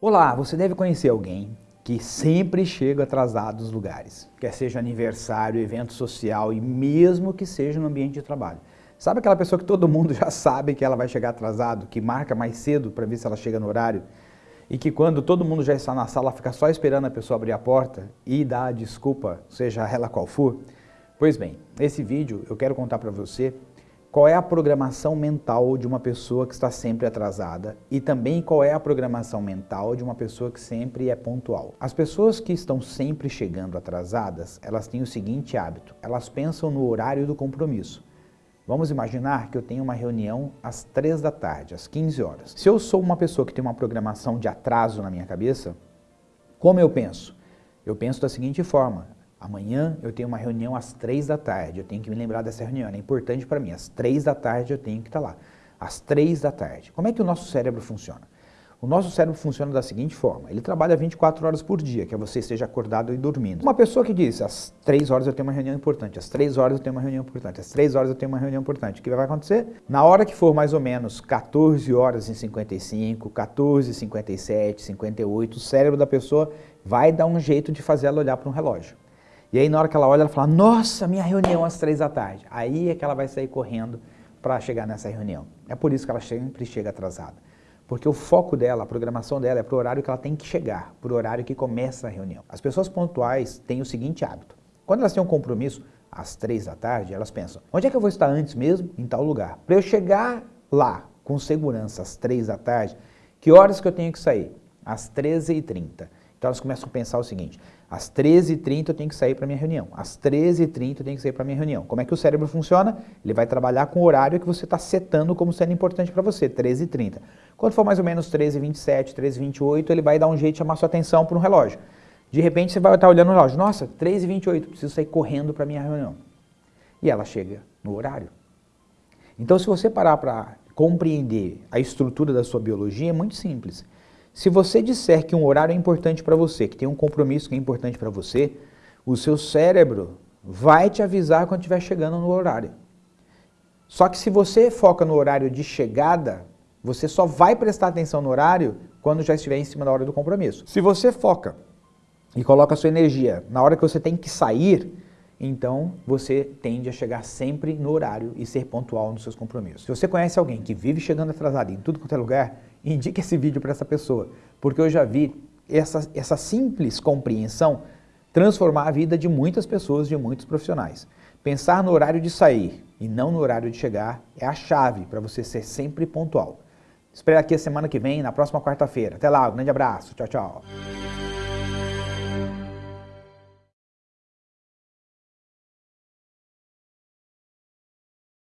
Olá, você deve conhecer alguém que sempre chega atrasado nos lugares, quer seja aniversário, evento social e mesmo que seja no ambiente de trabalho. Sabe aquela pessoa que todo mundo já sabe que ela vai chegar atrasado, que marca mais cedo para ver se ela chega no horário e que quando todo mundo já está na sala fica só esperando a pessoa abrir a porta e dar a desculpa, seja ela qual for? Pois bem, nesse vídeo eu quero contar para você qual é a programação mental de uma pessoa que está sempre atrasada e também qual é a programação mental de uma pessoa que sempre é pontual. As pessoas que estão sempre chegando atrasadas, elas têm o seguinte hábito, elas pensam no horário do compromisso. Vamos imaginar que eu tenho uma reunião às 3 da tarde, às 15 horas. Se eu sou uma pessoa que tem uma programação de atraso na minha cabeça, como eu penso? Eu penso da seguinte forma, Amanhã eu tenho uma reunião às três da tarde, eu tenho que me lembrar dessa reunião, é importante para mim. Às três da tarde eu tenho que estar tá lá. Às três da tarde. Como é que o nosso cérebro funciona? O nosso cérebro funciona da seguinte forma, ele trabalha 24 horas por dia, que é você esteja acordado e dormindo. Uma pessoa que diz, às 3 horas eu tenho uma reunião importante, às 3 horas eu tenho uma reunião importante, às 3 horas eu tenho uma reunião importante, o que vai acontecer? Na hora que for mais ou menos 14 horas e 55, 14, 57, 58, o cérebro da pessoa vai dar um jeito de fazer ela olhar para um relógio. E aí na hora que ela olha, ela fala, nossa, minha reunião às três da tarde. Aí é que ela vai sair correndo para chegar nessa reunião. É por isso que ela sempre chega atrasada. Porque o foco dela, a programação dela é para o horário que ela tem que chegar, para o horário que começa a reunião. As pessoas pontuais têm o seguinte hábito. Quando elas têm um compromisso às três da tarde, elas pensam, onde é que eu vou estar antes mesmo? Em tal lugar. Para eu chegar lá com segurança às três da tarde, que horas que eu tenho que sair? Às 13h30. Então elas começam a pensar o seguinte, às 13h30 eu tenho que sair para minha reunião, às 13h30 eu tenho que sair para minha reunião. Como é que o cérebro funciona? Ele vai trabalhar com o horário que você está setando como sendo importante para você, 13h30. Quando for mais ou menos 13h27, 13h28, ele vai dar um jeito de chamar sua atenção para um relógio. De repente você vai estar olhando o relógio, nossa, 13h28, preciso sair correndo para minha reunião. E ela chega no horário. Então se você parar para compreender a estrutura da sua biologia, é muito simples. Se você disser que um horário é importante para você, que tem um compromisso que é importante para você, o seu cérebro vai te avisar quando estiver chegando no horário. Só que se você foca no horário de chegada, você só vai prestar atenção no horário quando já estiver em cima da hora do compromisso. Se você foca e coloca a sua energia na hora que você tem que sair, então você tende a chegar sempre no horário e ser pontual nos seus compromissos. Se você conhece alguém que vive chegando atrasado em tudo quanto é lugar, indique esse vídeo para essa pessoa, porque eu já vi essa, essa simples compreensão transformar a vida de muitas pessoas, de muitos profissionais. Pensar no horário de sair e não no horário de chegar é a chave para você ser sempre pontual. Espero aqui a semana que vem, na próxima quarta-feira. Até lá, um grande abraço. Tchau, tchau.